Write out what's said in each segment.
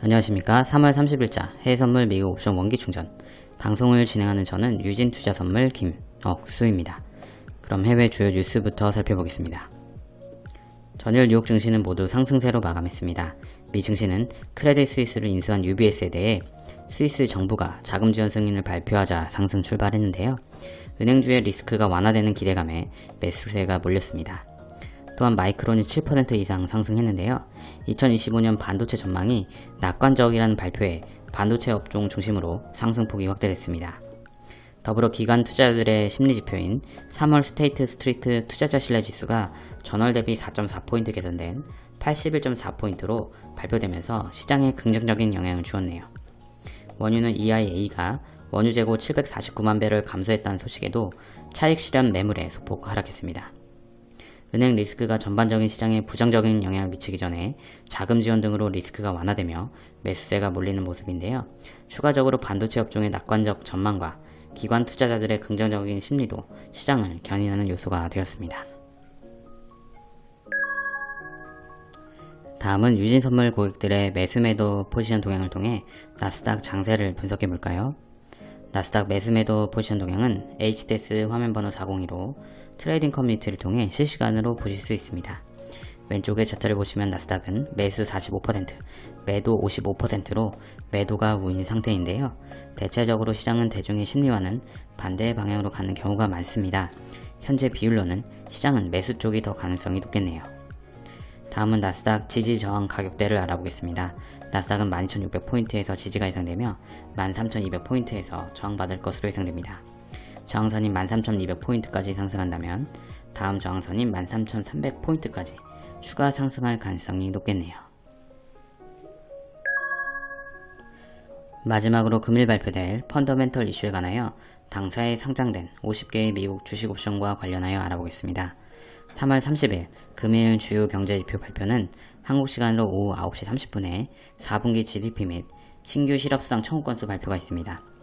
안녕하십니까 3월 30일자 해외선물 미국 옵션 원기충전 방송을 진행하는 저는 유진투자선물 김억수입니다. 그럼 해외 주요 뉴스부터 살펴보겠습니다. 전일 뉴욕 증시는 모두 상승세로 마감했습니다. 미 증시는 크레딧 스위스를 인수한 UBS에 대해 스위스 정부가 자금 지원 승인을 발표하자 상승 출발했는데요. 은행주의 리스크가 완화되는 기대감에 매수세가 몰렸습니다. 또한 마이크론이 7% 이상 상승했는데요. 2025년 반도체 전망이 낙관적이라는 발표에 반도체 업종 중심으로 상승폭이 확대됐습니다. 더불어 기관 투자자들의 심리지표인 3월 스테이트 스트리트 투자자 신뢰지수가 전월 대비 4.4포인트 개선된 81.4포인트로 발표되면서 시장에 긍정적인 영향을 주었네요. 원유는 EIA가 원유 재고 749만 배럴 감소했다는 소식에도 차익 실현 매물에 소폭 하락했습니다. 은행 리스크가 전반적인 시장에 부정적인 영향을 미치기 전에 자금 지원 등으로 리스크가 완화되며 매수세가 몰리는 모습인데요. 추가적으로 반도체 업종의 낙관적 전망과 기관 투자자들의 긍정적인 심리도 시장을 견인하는 요소가 되었습니다. 다음은 유진선물 고객들의 매수매도 포지션 동향을 통해 나스닥 장세를 분석해 볼까요? 나스닥 매수매도 포지션 동향은 HTS 화면번호 402로 trading 커뮤니티를 통해 실시간으로 보실 수 있습니다. 왼쪽의 차트를 보시면 나스닥은 매수 45%, 매도 55%로 매도가 우위인 상태인데요. 대체적으로 시장은 대중의 심리와는 반대 방향으로 가는 경우가 많습니다. 현재 비율로는 시장은 매수 쪽이 더 가능성이 높겠네요. 다음은 나스닥 지지 저항 가격대를 알아보겠습니다. 나스닥은 12,600포인트에서 지지가 예상되며 13,200포인트에서 저항받을 것으로 예상됩니다. 저항선인 13,200포인트까지 상승한다면 다음 저항선인 13,300포인트까지 추가 상승할 가능성이 높겠네요. 마지막으로 금일 발표될 펀더멘털 이슈에 관하여 당사에 상장된 50개의 미국 주식 옵션과 관련하여 알아보겠습니다. 3월 30일 금일 주요 경제지표 발표는 한국 시간으로 오후 9시 30분에 4분기 GDP 및 신규 실업수당 청구 건수 발표가 있습니다.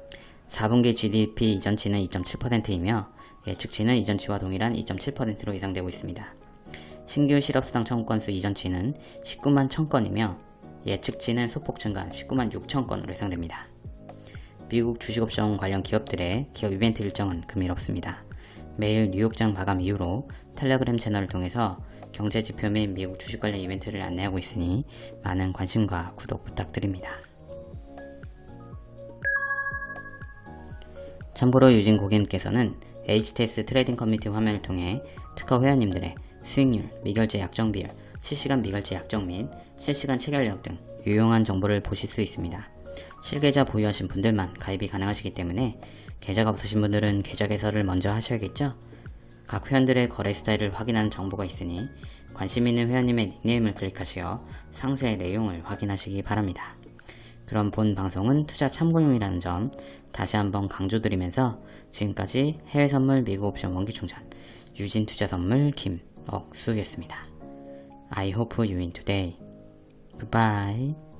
4분기 GDP 이전치는 2.7%이며 예측치는 이전치와 동일한 2.7%로 예상되고 있습니다. 신규 실업수당 청구 건수 이전치는 19만 1000건이며 예측치는 소폭 증가한 19만 6천건으로 예상됩니다. 미국 주식옵션 관련 기업들의 기업 이벤트 일정은 금일 없습니다. 매일 뉴욕장 마감 이후로 텔레그램 채널을 통해서 경제지표 및 미국 주식 관련 이벤트를 안내하고 있으니 많은 관심과 구독 부탁드립니다. 참고로 유진 고객님께서는 HTS trading 커뮤니티 화면을 통해 특허 회원님들의 수익률, 미결제 약정 비율, 실시간 미결제 약정 및 실시간 체결력 등 유용한 정보를 보실 수 있습니다. 실계좌 보유하신 분들만 가입이 가능하시기 때문에 계좌가 없으신 분들은 계좌 개설을 먼저 하셔야겠죠? 각 회원들의 거래 스타일을 확인하는 정보가 있으니 관심 있는 회원님의 닉네임을 클릭하시어 상세 내용을 확인하시기 바랍니다. 그럼 본 방송은 투자 참고용이라는 점 다시 한번 강조드리면서 지금까지 해외선물 미국 옵션 원기충전 유진투자선물 김억수였습니다. I hope you win today. Goodbye.